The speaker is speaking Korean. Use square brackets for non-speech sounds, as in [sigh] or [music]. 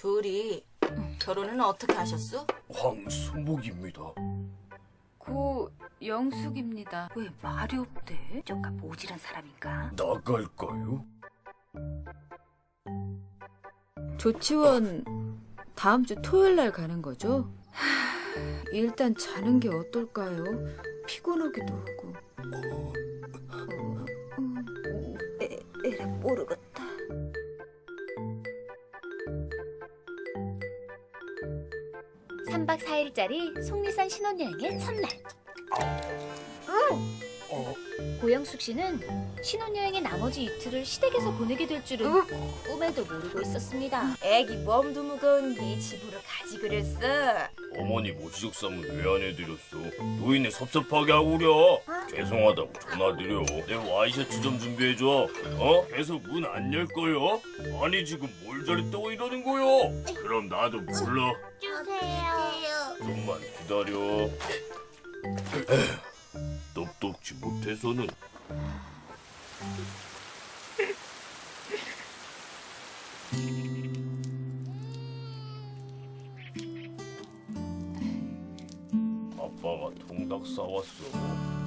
둘이 결혼은 어떻게 하셨어? 황수목입니다. 고 영숙입니다. 왜 말이 없대? 저가 모질한 사람인가? 나갈까요? 조치원 다음 주 토요일 날 가는 거죠? 하, [sighs] 일단 자는 게 어떨까요? 피곤하기도 하고. 어, 에, 에라 모르겠다. 삼박사일짜리 속리산 신혼여행의 첫날. 어, 고영숙 씨는 신혼여행의 나머지 이틀을 시댁에서 보내게 될 줄은 꿈에도 모르고 있었습니다. 애기 몸도 무거운 네 집으로 가지 그랬어. 어머니 모시적 쌈은 왜안 해드렸어? 노인네 섭섭하게 하고 그려. 죄송하다고 전화드려. 내 와이셔츠 좀 준비해줘. 어? 계속 문 안 열 거요? 아니 지금 뭘 저랬다고 이러는 거요? 그럼 나도 불러. 주세요. 기다려. [clears throat] 똑똑지 못해서는. 아빠가 통닭 싸왔어.